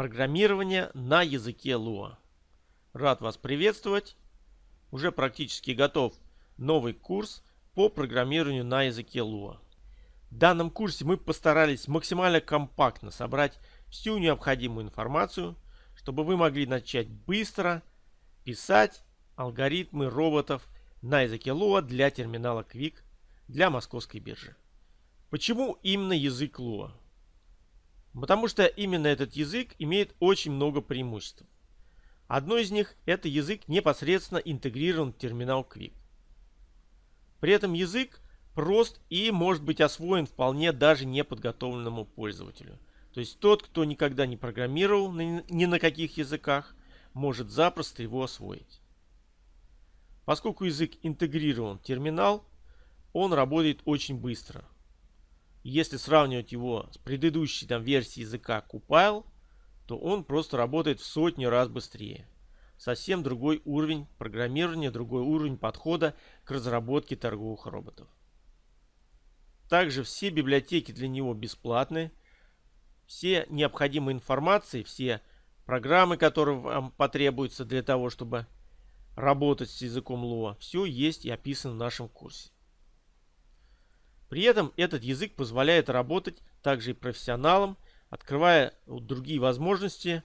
Программирование на языке Lua. Рад вас приветствовать. Уже практически готов новый курс по программированию на языке Lua. В данном курсе мы постарались максимально компактно собрать всю необходимую информацию, чтобы вы могли начать быстро писать алгоритмы роботов на языке Lua для терминала Quick для московской биржи. Почему именно язык Lua? Потому что именно этот язык имеет очень много преимуществ. Одно из них – это язык непосредственно интегрирован в терминал Quick. При этом язык прост и может быть освоен вполне даже неподготовленному пользователю. То есть тот, кто никогда не программировал ни на каких языках, может запросто его освоить. Поскольку язык интегрирован в терминал, он работает очень быстро. Если сравнивать его с предыдущей там, версией языка Compile, то он просто работает в сотню раз быстрее. Совсем другой уровень программирования, другой уровень подхода к разработке торговых роботов. Также все библиотеки для него бесплатны. Все необходимые информации, все программы, которые вам потребуются для того, чтобы работать с языком Lua, все есть и описано в нашем курсе. При этом этот язык позволяет работать также и профессионалам, открывая другие возможности,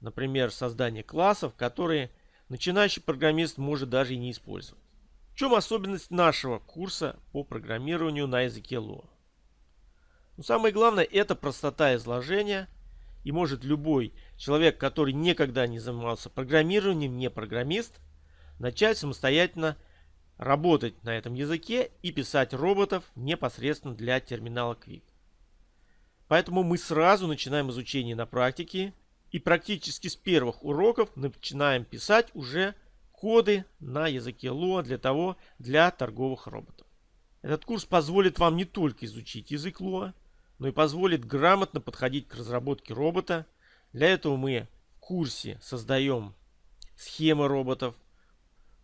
например, создание классов, которые начинающий программист может даже и не использовать. В чем особенность нашего курса по программированию на языке Lua? Ну, самое главное это простота изложения и может любой человек, который никогда не занимался программированием, не программист, начать самостоятельно работать на этом языке и писать роботов непосредственно для терминала Quick. Поэтому мы сразу начинаем изучение на практике и практически с первых уроков начинаем писать уже коды на языке Lua для того, для торговых роботов. Этот курс позволит вам не только изучить язык Lua, но и позволит грамотно подходить к разработке робота. Для этого мы в курсе создаем схемы роботов,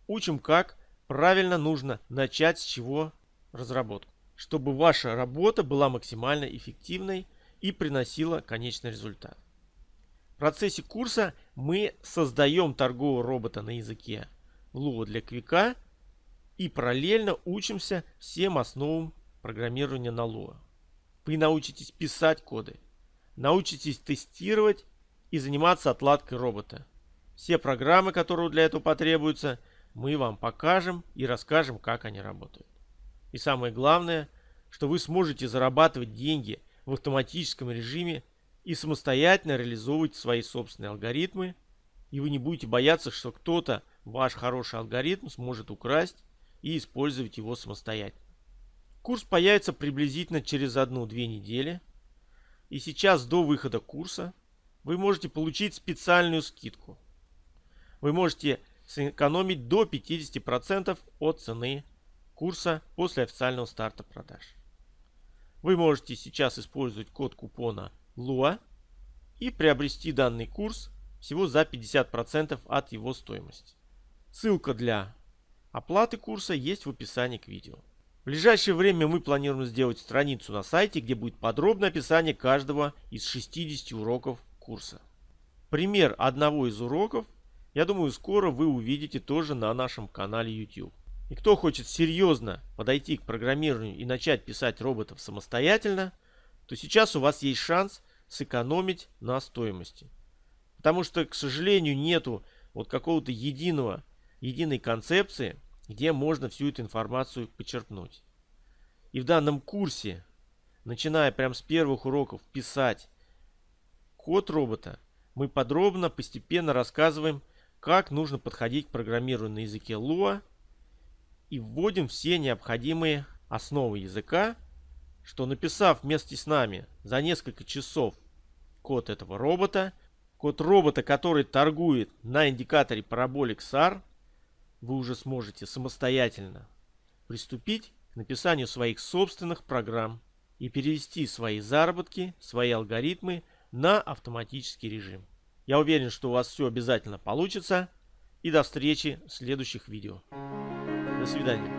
учим, как правильно нужно начать с чего разработку, чтобы ваша работа была максимально эффективной и приносила конечный результат. В процессе курса мы создаем торгового робота на языке Lua для Квика и параллельно учимся всем основам программирования на Lua. Вы научитесь писать коды, научитесь тестировать и заниматься отладкой робота. Все программы, которые для этого потребуются, мы вам покажем и расскажем, как они работают. И самое главное, что вы сможете зарабатывать деньги в автоматическом режиме и самостоятельно реализовывать свои собственные алгоритмы, и вы не будете бояться, что кто-то ваш хороший алгоритм сможет украсть и использовать его самостоятельно. Курс появится приблизительно через одну-две недели. И сейчас до выхода курса вы можете получить специальную скидку. Вы можете сэкономить до 50% от цены курса после официального старта продаж. Вы можете сейчас использовать код купона LUA и приобрести данный курс всего за 50% от его стоимости. Ссылка для оплаты курса есть в описании к видео. В ближайшее время мы планируем сделать страницу на сайте, где будет подробное описание каждого из 60 уроков курса. Пример одного из уроков я думаю, скоро вы увидите тоже на нашем канале YouTube. И кто хочет серьезно подойти к программированию и начать писать роботов самостоятельно, то сейчас у вас есть шанс сэкономить на стоимости. Потому что, к сожалению, нету вот какого-то единого, единой концепции, где можно всю эту информацию почерпнуть. И в данном курсе, начиная прямо с первых уроков писать код робота, мы подробно, постепенно рассказываем, как нужно подходить к программированию на языке Lua и вводим все необходимые основы языка, что написав вместе с нами за несколько часов код этого робота, код робота, который торгует на индикаторе Parabolic SAR, вы уже сможете самостоятельно приступить к написанию своих собственных программ и перевести свои заработки, свои алгоритмы на автоматический режим. Я уверен, что у вас все обязательно получится. И до встречи в следующих видео. До свидания.